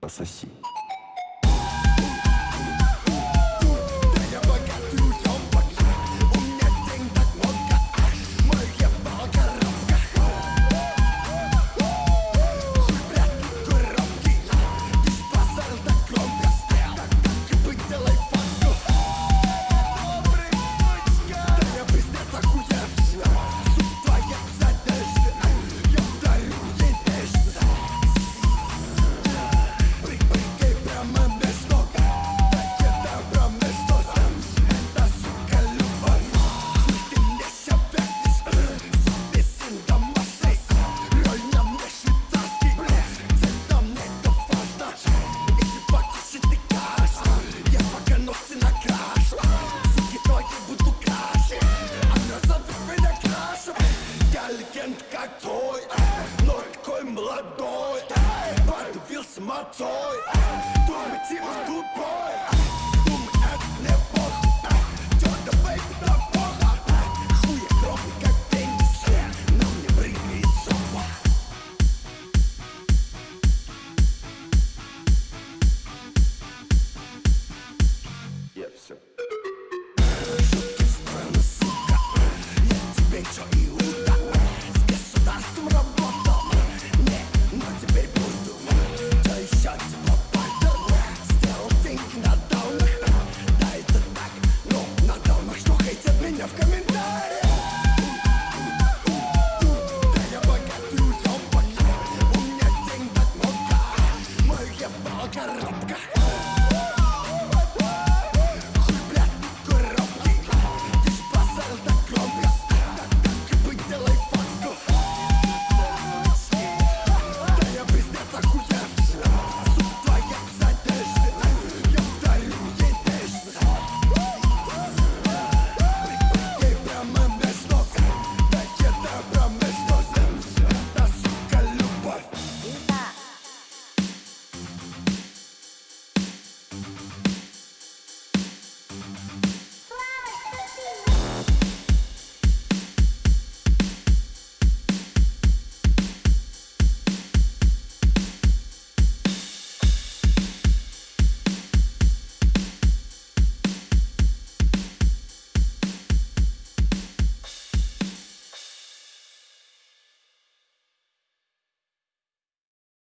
Пососи. молодой Подавился мотой, твой мотив тупой коробка.